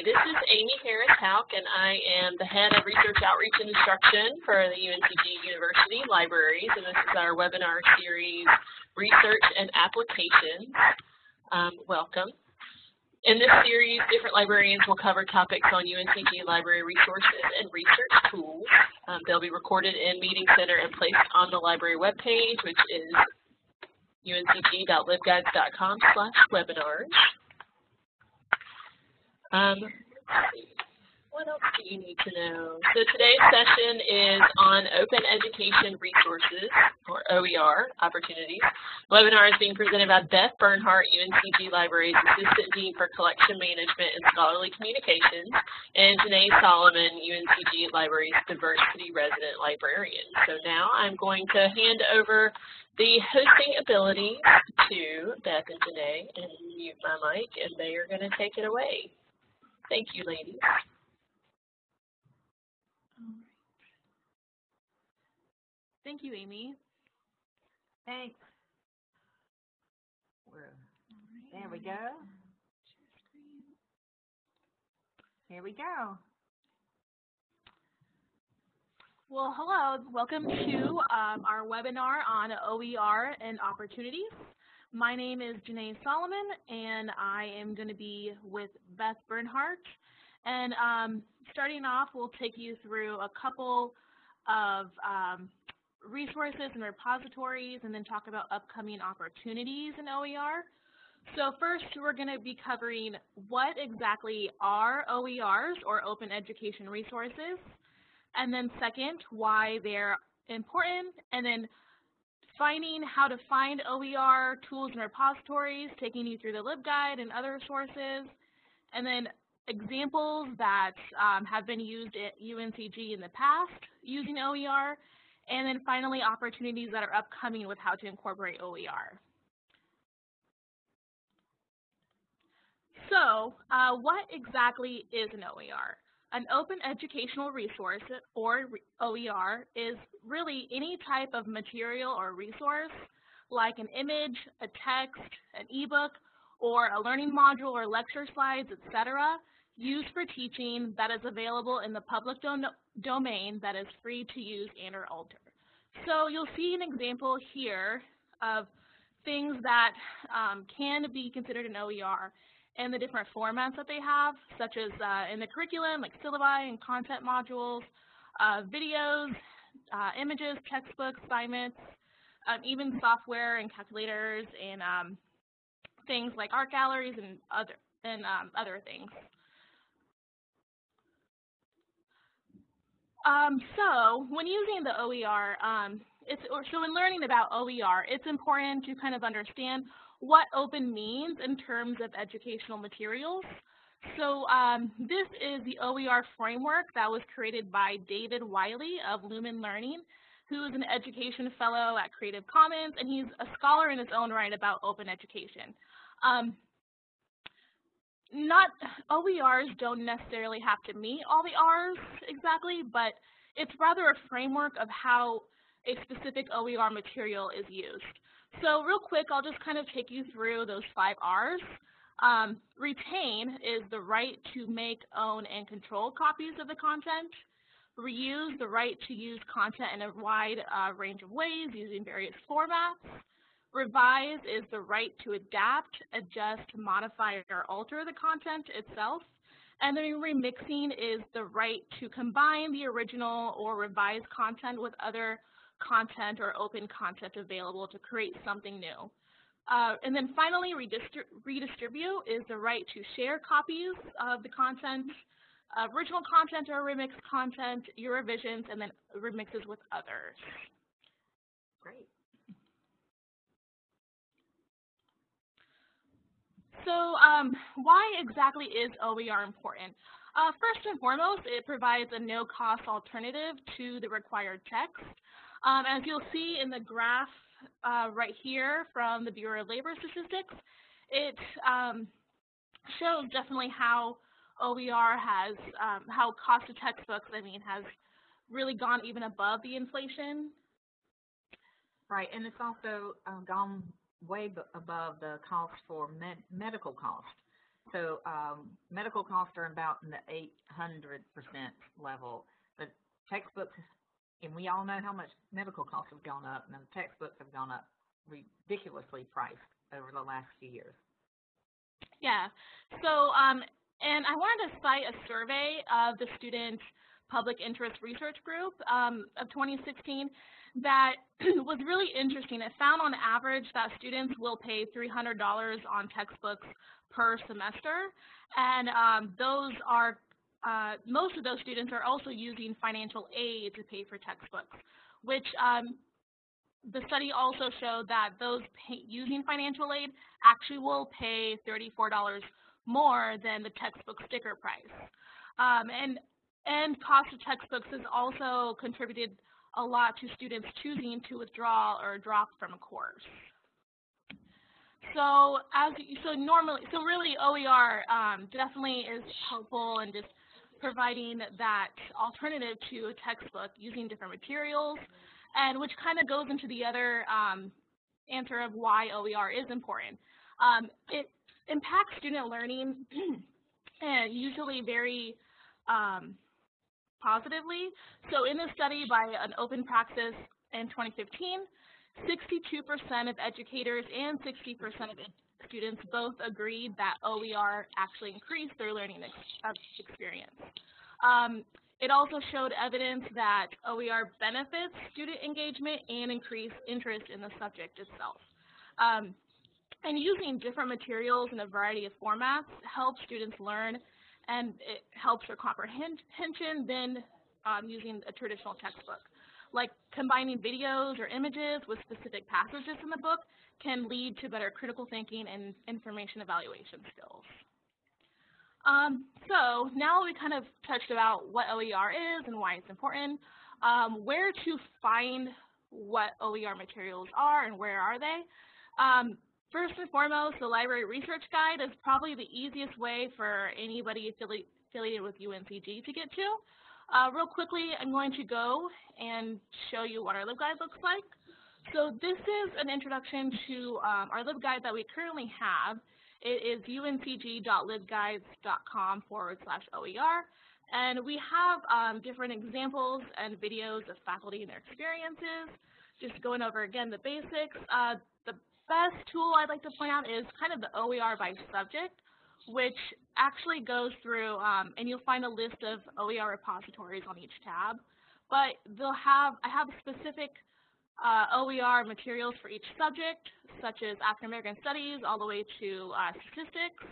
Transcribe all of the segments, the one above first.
Hi, this is Amy Harris Houk, and I am the head of Research Outreach and Instruction for the UNCG University Libraries, and this is our webinar series, Research and Applications. Um, welcome. In this series, different librarians will cover topics on UNCG library resources and research tools. Um, they'll be recorded in Meeting Center and placed on the library webpage, which is uncg.libguides.com slash webinars. Um, what else do you need to know? So today's session is on Open Education Resources, or OER, opportunities. The webinar is being presented by Beth Bernhardt, UNCG Libraries Assistant Dean for Collection Management and Scholarly Communications, and Janae Solomon, UNCG Libraries Diversity Resident Librarian. So now I'm going to hand over the hosting ability to Beth and Janae and mute my mic, and they are going to take it away. Thank you, ladies. Thank you, Amy. Thanks. There we go. Here we go. Well, hello. Welcome to um, our webinar on OER and opportunities. My name is Janae Solomon, and I am going to be with Beth Bernhardt. And um, starting off, we'll take you through a couple of um, resources and repositories, and then talk about upcoming opportunities in OER. So first, we're going to be covering what exactly are OERs, or Open Education Resources, and then second, why they're important, and then finding how to find OER tools and repositories, taking you through the LibGuide and other sources, and then examples that um, have been used at UNCG in the past using OER, and then finally opportunities that are upcoming with how to incorporate OER. So uh, what exactly is an OER? An open educational resource, or OER, is really any type of material or resource, like an image, a text, an ebook, or a learning module or lecture slides, etc., used for teaching that is available in the public do domain that is free to use and or alter. So you'll see an example here of things that um, can be considered an OER and the different formats that they have, such as uh, in the curriculum, like syllabi and content modules, uh, videos, uh, images, textbooks, assignments, um, even software and calculators and um, things like art galleries and other and um, other things. Um, so when using the OER, um, it's, so in learning about OER, it's important to kind of understand what open means in terms of educational materials. So um, this is the OER framework that was created by David Wiley of Lumen Learning, who is an education fellow at Creative Commons, and he's a scholar in his own right about open education. Um, not OERs don't necessarily have to meet all the R's exactly, but it's rather a framework of how a specific OER material is used. So real quick, I'll just kind of take you through those five R's. Um, retain is the right to make, own, and control copies of the content. Reuse, the right to use content in a wide uh, range of ways using various formats. Revise is the right to adapt, adjust, modify, or alter the content itself. And then remixing is the right to combine the original or revised content with other content or open content available to create something new. Uh, and then finally, redistri redistribute is the right to share copies of the content, uh, original content or remixed content, your revisions, and then remixes with others. Great. So um, why exactly is OER important? Uh, first and foremost, it provides a no-cost alternative to the required text. Um, as you'll see in the graph uh, right here from the Bureau of Labor Statistics, it um, shows definitely how OER has, um, how cost of textbooks, I mean, has really gone even above the inflation. Right, and it's also uh, gone way above the cost for med medical cost. So, um, medical costs are about in the eight hundred percent level. The textbooks, and we all know how much medical costs have gone up, and the textbooks have gone up ridiculously priced over the last few years. Yeah. So, um, and I wanted to cite a survey of the students Public Interest Research Group um, of 2016 that was really interesting. It found on average that students will pay $300 on textbooks per semester, and um, those are uh, most of those students are also using financial aid to pay for textbooks, which um, the study also showed that those using financial aid actually will pay $34 more than the textbook sticker price. Um, and, and cost of textbooks has also contributed a lot to students choosing to withdraw or drop from a course. So as so normally, so really OER um, definitely is helpful and just providing that alternative to a textbook using different materials, and which kind of goes into the other um, answer of why OER is important. Um, it impacts student learning and usually very um, positively. So in this study by an open praxis in 2015, 62% of educators and 60% of students both agreed that OER actually increased their learning ex experience. Um, it also showed evidence that OER benefits student engagement and increased interest in the subject itself. Um, and using different materials in a variety of formats helps students learn and it helps their comprehension than um, using a traditional textbook like combining videos or images with specific passages in the book can lead to better critical thinking and information evaluation skills. Um, so now we kind of touched about what OER is and why it's important, um, where to find what OER materials are and where are they. Um, first and foremost, the Library Research Guide is probably the easiest way for anybody affiliated with UNCG to get to. Uh, real quickly, I'm going to go and show you what our LibGuide looks like. So this is an introduction to um, our LibGuide that we currently have. It is uncg.libguides.com forward slash OER. And we have um, different examples and videos of faculty and their experiences. Just going over again the basics. Uh, the best tool I'd like to point out is kind of the OER by subject which actually goes through, um, and you'll find a list of OER repositories on each tab. But they'll have, I have specific uh, OER materials for each subject, such as African American Studies all the way to uh, statistics.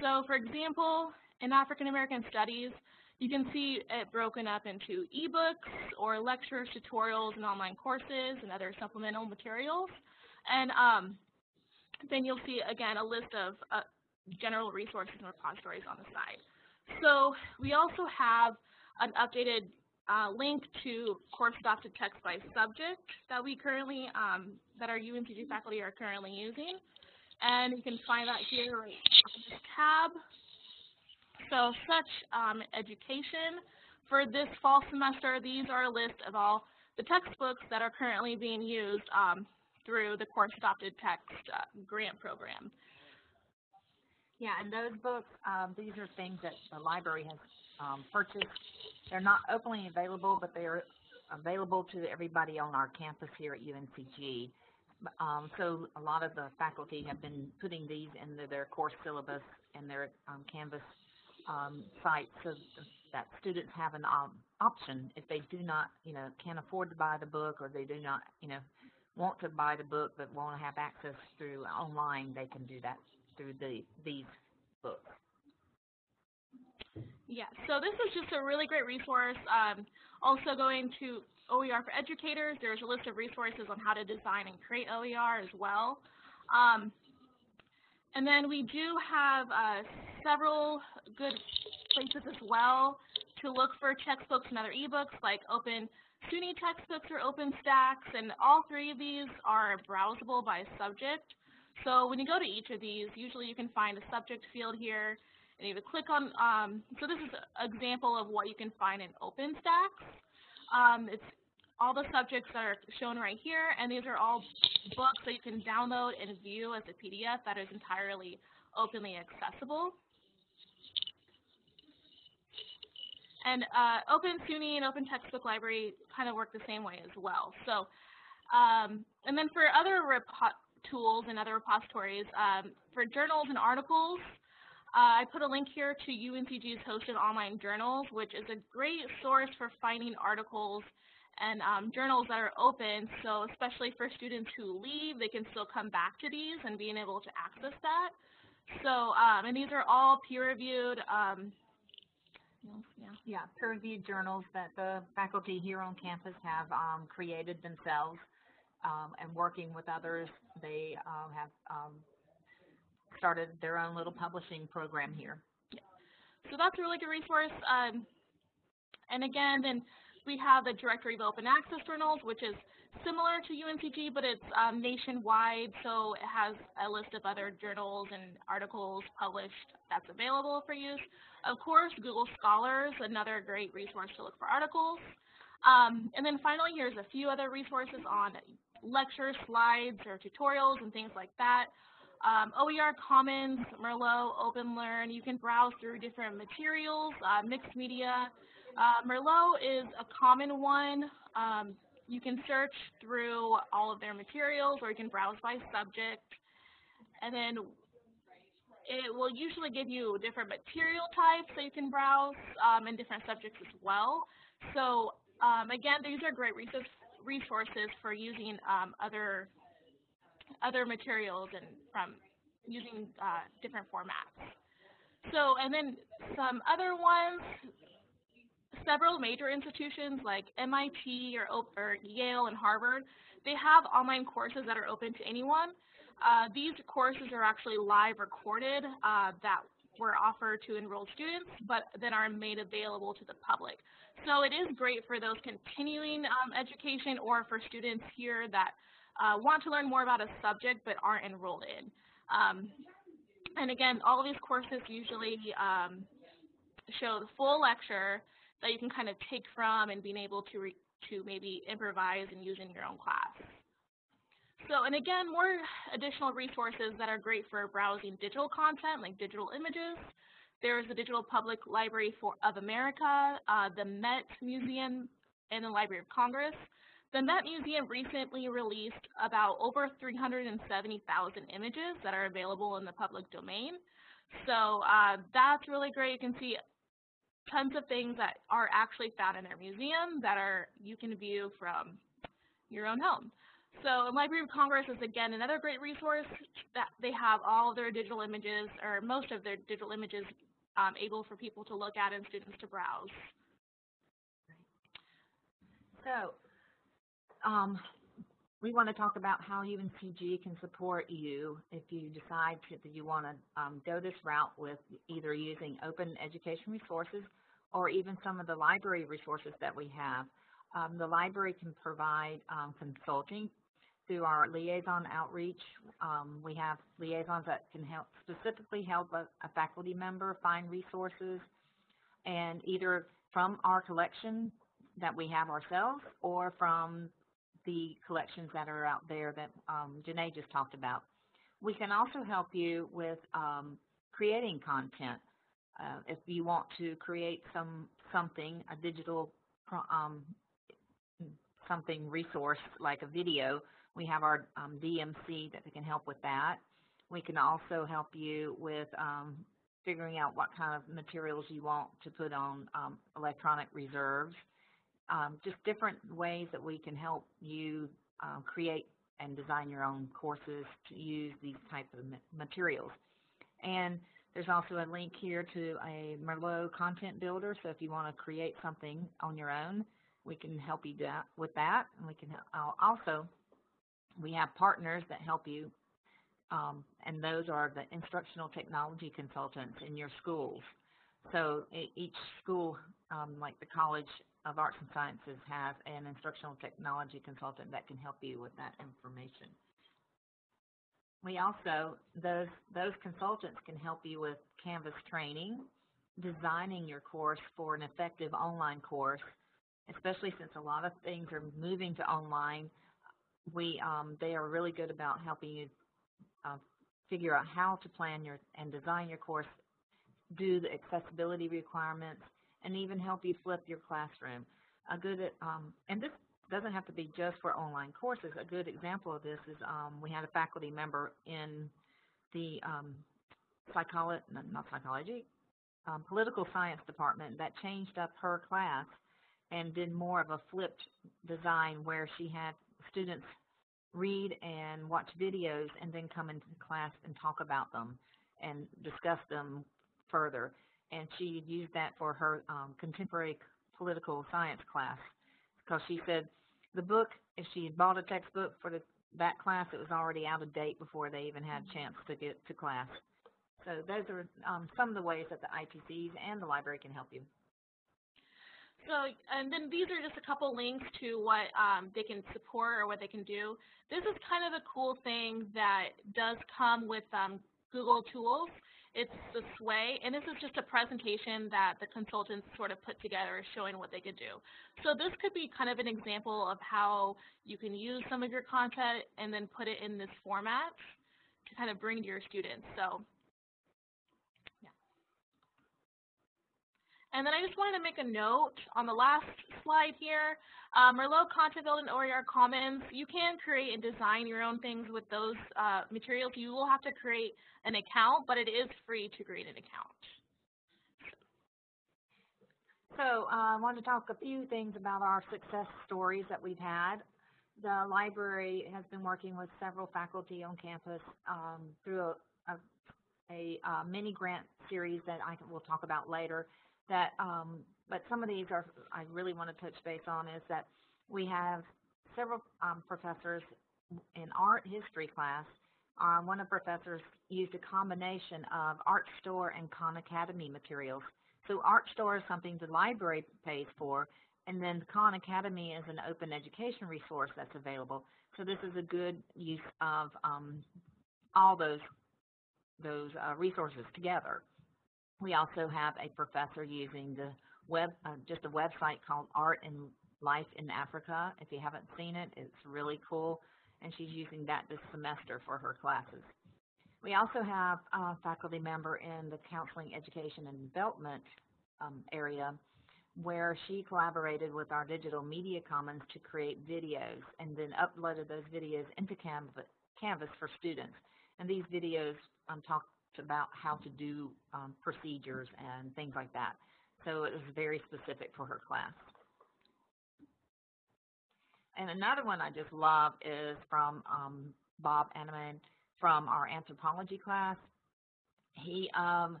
So for example, in African American Studies, you can see it broken up into ebooks or lectures, tutorials, and online courses and other supplemental materials. And um, then you'll see, again, a list of uh, general resources and repositories on the side. So we also have an updated uh, link to course adopted text by subject that we currently, um, that our UNCG faculty are currently using. And you can find that here right in this tab. So such um, education. For this fall semester, these are a list of all the textbooks that are currently being used um, through the course adopted text uh, grant program. Yeah, and those books, um, these are things that the library has um, purchased. They're not openly available, but they're available to everybody on our campus here at UNCG. Um, so a lot of the faculty have been putting these into their course syllabus and their um, Canvas um, site so that students have an option if they do not, you know, can't afford to buy the book or they do not, you know, want to buy the book but want to have access through online, they can do that through the, these books. Yeah, so this is just a really great resource. Um, also going to OER for educators, there's a list of resources on how to design and create OER as well. Um, and then we do have uh, several good places as well to look for textbooks and other ebooks like Open SUNY textbooks or OpenStax, and all three of these are browsable by subject. So when you go to each of these, usually you can find a subject field here, and you would click on, um, so this is an example of what you can find in OpenStax. Um, it's all the subjects that are shown right here, and these are all books that you can download and view as a PDF that is entirely openly accessible. And uh, Open SUNY and Open Textbook Library kind of work the same way as well. So, um, and then for other tools and other repositories, um, for journals and articles, uh, I put a link here to UNCG's hosted online journals, which is a great source for finding articles and um, journals that are open. So especially for students who leave, they can still come back to these and being able to access that. So, um, and these are all peer-reviewed. Um, yeah. yeah, peer-reviewed journals that the faculty here on campus have um, created themselves um, and working with others. They uh, have um, started their own little publishing program here. Yeah. So that's a really good resource. Um, and again, then we have the Directory of Open Access Journals, which is similar to UNCG, but it's um, nationwide, so it has a list of other journals and articles published that's available for use. Of course, Google Scholars, another great resource to look for articles. Um, and then finally, here's a few other resources on lectures, slides, or tutorials and things like that. Um, OER Commons, Merlot, OpenLearn, you can browse through different materials, uh, mixed media, uh, Merlot is a common one. Um, you can search through all of their materials or you can browse by subject. And then it will usually give you different material types that you can browse um, and different subjects as well. So um, again, these are great resources for using um, other other materials and from using uh, different formats. So, and then some other ones several major institutions like MIT or, or, Yale and Harvard, they have online courses that are open to anyone. Uh, these courses are actually live recorded uh, that were offered to enrolled students, but then are made available to the public. So it is great for those continuing um, education or for students here that uh, want to learn more about a subject but aren't enrolled in. Um, and again, all of these courses usually um, show the full lecture, that you can kind of take from and being able to, to maybe improvise and use in your own class. So, and again, more additional resources that are great for browsing digital content, like digital images. There's the Digital Public Library for, of America, uh, the Met Museum, and the Library of Congress. The Met Museum recently released about over 370,000 images that are available in the public domain. So uh, that's really great. You can see tons of things that are actually found in their museum that are you can view from your own home. So Library of Congress is again another great resource that they have all their digital images or most of their digital images um, able for people to look at and students to browse. So um, we want to talk about how UNCG can support you if you decide to, that you want to um, go this route with either using open education resources or even some of the library resources that we have. Um, the library can provide um, consulting through our liaison outreach. Um, we have liaisons that can help specifically help a, a faculty member find resources and either from our collection that we have ourselves or from the collections that are out there that um, Janae just talked about. We can also help you with um, creating content. Uh, if you want to create some something, a digital um, something resource like a video, we have our um, DMC that can help with that. We can also help you with um, figuring out what kind of materials you want to put on um, electronic reserves um, just different ways that we can help you uh, create and design your own courses to use these types of materials. And there's also a link here to a Merlot content builder, so if you want to create something on your own, we can help you with that. And we can uh, also, we have partners that help you, um, and those are the instructional technology consultants in your schools. So each school, um, like the College of Arts and Sciences has an instructional technology consultant that can help you with that information. We also, those, those consultants can help you with Canvas training, designing your course for an effective online course, especially since a lot of things are moving to online. We um, they are really good about helping you uh, figure out how to plan your and design your course, do the accessibility requirements, and even help you flip your classroom. A good um, and this doesn't have to be just for online courses. A good example of this is um, we had a faculty member in the um, psychology, not psychology, um, political science department that changed up her class and did more of a flipped design where she had students read and watch videos and then come into class and talk about them and discuss them further. And she used that for her um, contemporary political science class because she said the book, if she had bought a textbook for the, that class, it was already out of date before they even had a chance to get to class. So those are um, some of the ways that the ITCs and the library can help you. So, and then these are just a couple links to what um, they can support or what they can do. This is kind of a cool thing that does come with um, Google Tools. It's the Sway, and this is just a presentation that the consultants sort of put together showing what they could do. So this could be kind of an example of how you can use some of your content and then put it in this format to kind of bring to your students. So And then I just wanted to make a note on the last slide here. Um, Merlot Content Build and OER Commons, you can create and design your own things with those uh, materials. You will have to create an account, but it is free to create an account. So uh, I want to talk a few things about our success stories that we've had. The library has been working with several faculty on campus um, through a, a, a, a, mini grant series that I will talk about later that, um, but some of these are, I really want to touch base on is that we have several um, professors in art history class. Um, one of the professors used a combination of Art Store and Khan Academy materials. So Art Store is something the library pays for, and then Khan Academy is an open education resource that's available. So this is a good use of um, all those those uh, resources together. We also have a professor using the web, uh, just a website called Art and Life in Africa. If you haven't seen it, it's really cool, and she's using that this semester for her classes. We also have a faculty member in the Counseling, Education, and Development um, area where she collaborated with our Digital Media Commons to create videos and then uploaded those videos into Canvas, Canvas for students. And these videos um, talk about how to do um, procedures and things like that. So it was very specific for her class. And another one I just love is from um, Bob Anneman from our anthropology class. He, um,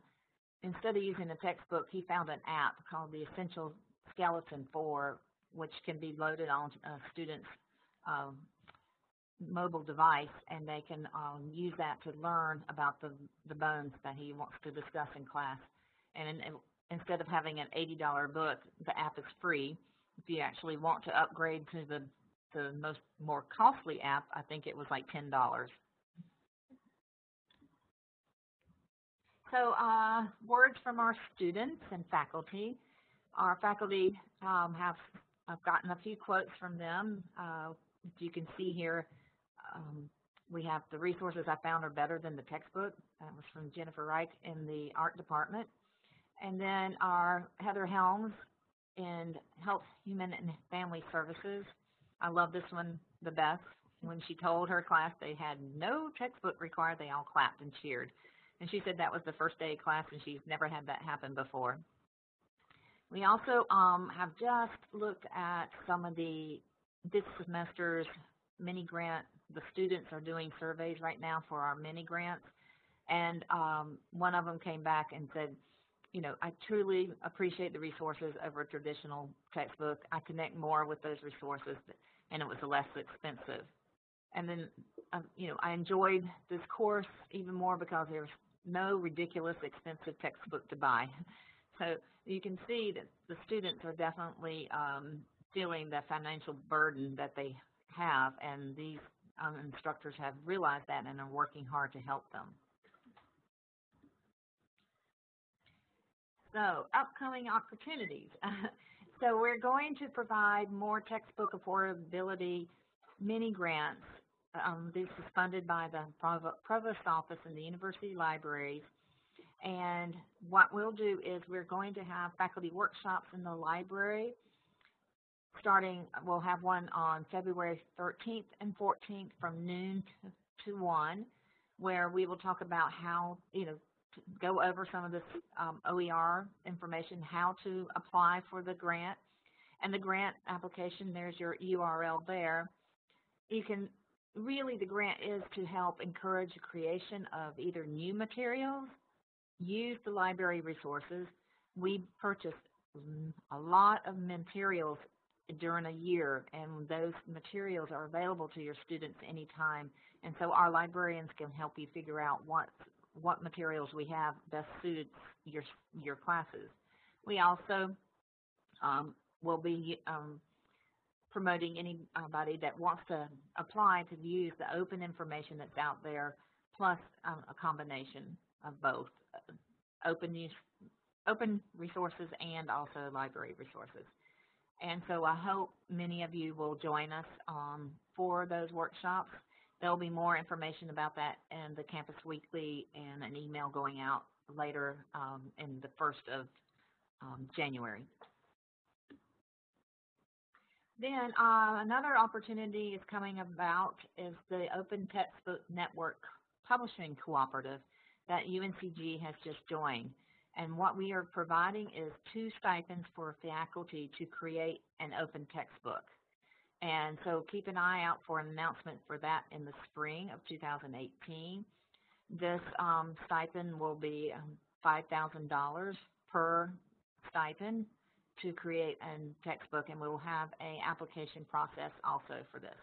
instead of using a textbook, he found an app called the Essential Skeleton 4, which can be loaded on a student's um, mobile device and they can um, use that to learn about the, the bones that he wants to discuss in class. And, in, instead of having an $80 book, the app is free. If you actually want to upgrade to the, the most more costly app, I think it was like $10. So uh, words from our students and faculty. Our faculty um, have I've gotten a few quotes from them. Uh, you can see here um, we have the resources I found are better than the textbook. That was from Jennifer Reich in the art department. And then our Heather Helms in Health, Human, and Family Services. I love this one the best. When she told her class they had no textbook required, they all clapped and cheered. And she said that was the first day of class and she's never had that happen before. We also um, have just looked at some of the this semester's mini grant the students are doing surveys right now for our mini grants, and um, one of them came back and said, you know, I truly appreciate the resources over a traditional textbook. I connect more with those resources, and it was less expensive. And then, um, you know, I enjoyed this course even more because there's no ridiculous expensive textbook to buy. So you can see that the students are definitely um, feeling the financial burden that they have, and these um, instructors have realized that and are working hard to help them. So upcoming opportunities. So we're going to provide more textbook affordability mini grants. Um, this is funded by the Provost Office and the University Libraries. And what we'll do is we're going to have faculty workshops in the library starting, we'll have one on February 13th and 14th from noon to, to 1, where we will talk about how, you know, go over some of this um, OER information, how to apply for the grant. And the grant application, there's your URL there. You can, really the grant is to help encourage the creation of either new materials, use the library resources. We purchased a lot of materials during a year, and those materials are available to your students anytime. And so our librarians can help you figure out what what materials we have best suits your your classes. We also um, will be um, promoting anybody that wants to apply to use the open information that's out there, plus um, a combination of both uh, open use, open resources and also library resources. And so I hope many of you will join us um, for those workshops. There'll be more information about that in the Campus Weekly and an email going out later um, in the first of um, January. Then uh, another opportunity is coming about is the Open Textbook Network Publishing Cooperative that UNCG has just joined. And what we are providing is two stipends for faculty to create an open textbook. And so keep an eye out for an announcement for that in the spring of 2018. This um, stipend will be um, $5,000 per stipend to create a textbook, and we will have an application process also for this.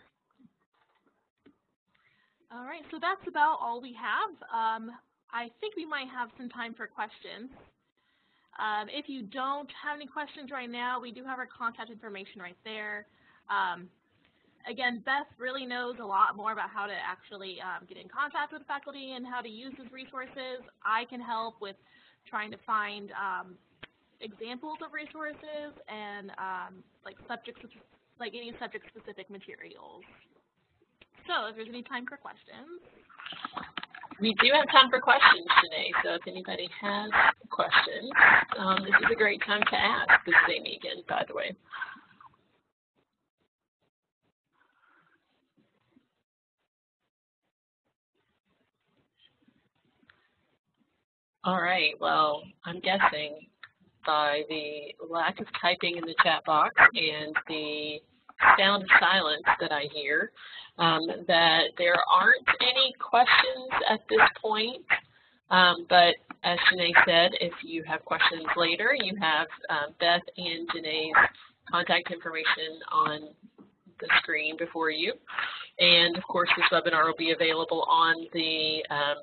All right, so that's about all we have. Um, I think we might have some time for questions. Um, if you don't have any questions right now, we do have our contact information right there. Um, again, Beth really knows a lot more about how to actually um, get in contact with faculty and how to use these resources. I can help with trying to find um, examples of resources and um, like subject, like any subject-specific materials. So if there's any time for questions. We do have time for questions today, so if anybody has questions, um, this is a great time to ask. This is Amy again, by the way. All right, well, I'm guessing by the lack of typing in the chat box and the sound of silence that I hear, um, that there aren't any questions at this point. Um, but as Janae said, if you have questions later, you have um, Beth and Janae's contact information on the screen before you. And of course, this webinar will be available on the um,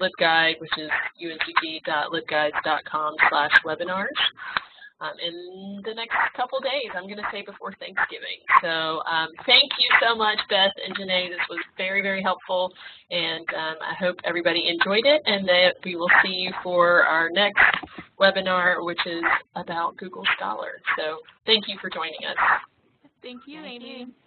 LibGuide, which is uncg.libguides.com slash webinars um, in the next couple days, I'm going to say before Thanksgiving. So um, thank you so much, Beth and Janae. This was very, very helpful, and um, I hope everybody enjoyed it, and that we will see you for our next webinar, which is about Google Scholar. So thank you for joining us. Thank you, thank Amy. You.